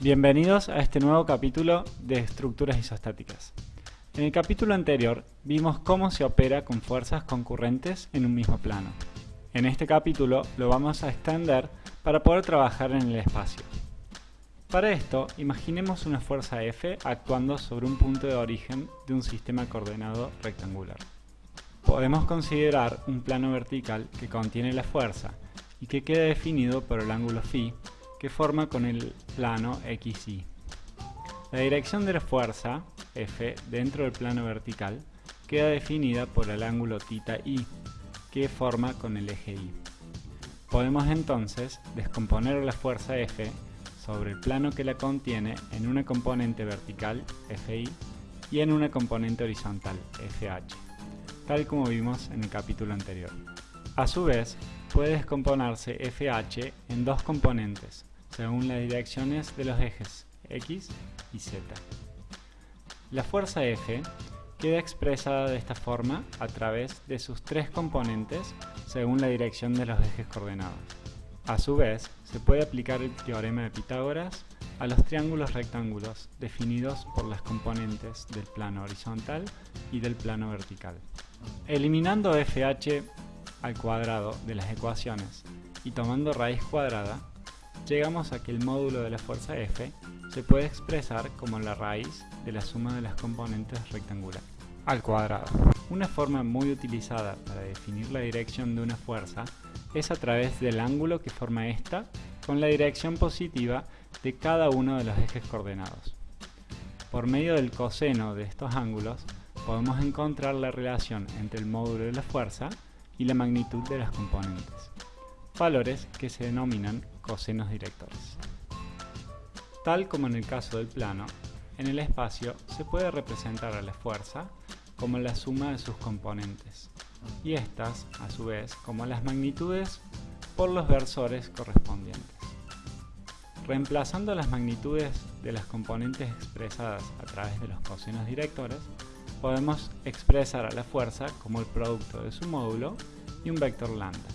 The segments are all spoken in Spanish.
Bienvenidos a este nuevo capítulo de estructuras isostáticas. En el capítulo anterior vimos cómo se opera con fuerzas concurrentes en un mismo plano. En este capítulo lo vamos a extender para poder trabajar en el espacio. Para esto, imaginemos una fuerza F actuando sobre un punto de origen de un sistema coordenado rectangular. Podemos considerar un plano vertical que contiene la fuerza y que queda definido por el ángulo φ que forma con el plano XY. La dirección de la fuerza, F, dentro del plano vertical, queda definida por el ángulo θi, que forma con el eje Y. Podemos entonces descomponer la fuerza F sobre el plano que la contiene en una componente vertical, FI, y en una componente horizontal, FH, tal como vimos en el capítulo anterior. A su vez, puede descomponerse FH en dos componentes, según las direcciones de los ejes X y Z. La fuerza F queda expresada de esta forma a través de sus tres componentes según la dirección de los ejes coordenados. A su vez, se puede aplicar el teorema de Pitágoras a los triángulos rectángulos definidos por las componentes del plano horizontal y del plano vertical. Eliminando FH al cuadrado de las ecuaciones y tomando raíz cuadrada, llegamos a que el módulo de la fuerza F se puede expresar como la raíz de la suma de las componentes rectangulares al cuadrado. Una forma muy utilizada para definir la dirección de una fuerza es a través del ángulo que forma esta con la dirección positiva de cada uno de los ejes coordenados. Por medio del coseno de estos ángulos podemos encontrar la relación entre el módulo de la fuerza y la magnitud de las componentes, valores que se denominan cosenos directores. Tal como en el caso del plano, en el espacio se puede representar a la fuerza como la suma de sus componentes, y estas, a su vez, como las magnitudes por los versores correspondientes. Reemplazando las magnitudes de las componentes expresadas a través de los cosenos directores, podemos expresar a la fuerza como el producto de su módulo y un vector lambda.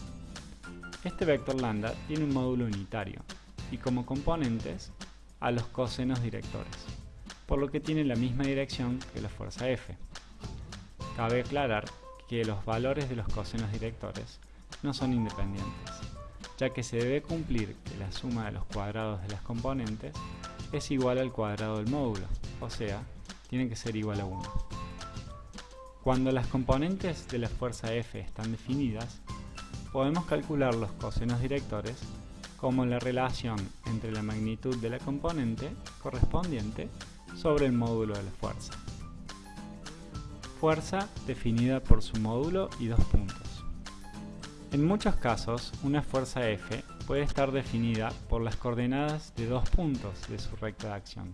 Este vector lambda tiene un módulo unitario y como componentes a los cosenos directores, por lo que tiene la misma dirección que la fuerza F. Cabe aclarar que los valores de los cosenos directores no son independientes, ya que se debe cumplir que la suma de los cuadrados de las componentes es igual al cuadrado del módulo, o sea, tiene que ser igual a 1. Cuando las componentes de la fuerza F están definidas, podemos calcular los cosenos directores como la relación entre la magnitud de la componente correspondiente sobre el módulo de la fuerza. Fuerza definida por su módulo y dos puntos. En muchos casos, una fuerza F puede estar definida por las coordenadas de dos puntos de su recta de acción.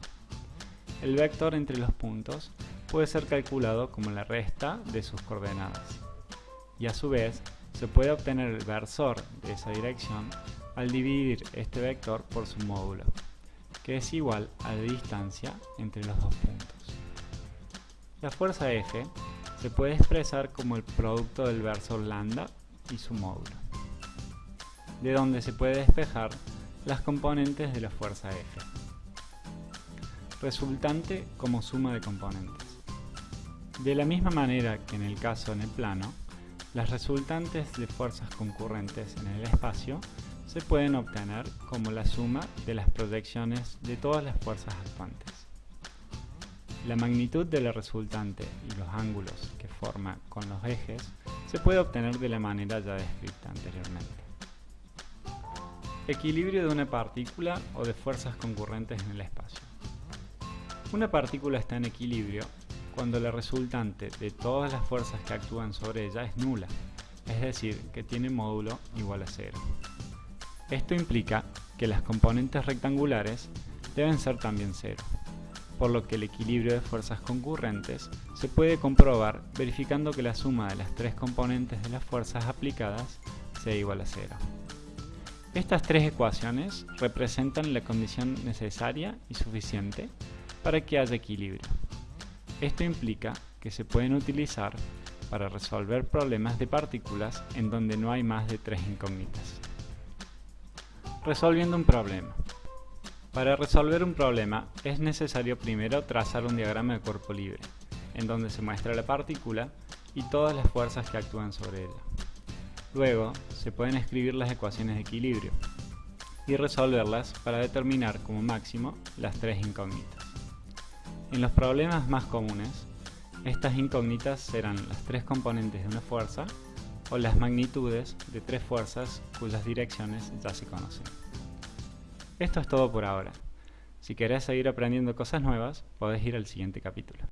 El vector entre los puntos puede ser calculado como la resta de sus coordenadas, y a su vez se puede obtener el versor de esa dirección al dividir este vector por su módulo, que es igual a la distancia entre los dos puntos. La fuerza F se puede expresar como el producto del versor lambda y su módulo, de donde se puede despejar las componentes de la fuerza F, resultante como suma de componentes. De la misma manera que en el caso en el plano, las resultantes de fuerzas concurrentes en el espacio se pueden obtener como la suma de las proyecciones de todas las fuerzas actuantes. La magnitud de la resultante y los ángulos que forma con los ejes se puede obtener de la manera ya descrita anteriormente. Equilibrio de una partícula o de fuerzas concurrentes en el espacio. Una partícula está en equilibrio cuando la resultante de todas las fuerzas que actúan sobre ella es nula, es decir, que tiene módulo igual a cero. Esto implica que las componentes rectangulares deben ser también cero, por lo que el equilibrio de fuerzas concurrentes se puede comprobar verificando que la suma de las tres componentes de las fuerzas aplicadas sea igual a cero. Estas tres ecuaciones representan la condición necesaria y suficiente para que haya equilibrio. Esto implica que se pueden utilizar para resolver problemas de partículas en donde no hay más de tres incógnitas. Resolviendo un problema. Para resolver un problema es necesario primero trazar un diagrama de cuerpo libre, en donde se muestra la partícula y todas las fuerzas que actúan sobre ella. Luego, se pueden escribir las ecuaciones de equilibrio y resolverlas para determinar como máximo las tres incógnitas. En los problemas más comunes, estas incógnitas serán las tres componentes de una fuerza o las magnitudes de tres fuerzas cuyas direcciones ya se conocen. Esto es todo por ahora. Si querés seguir aprendiendo cosas nuevas, podés ir al siguiente capítulo.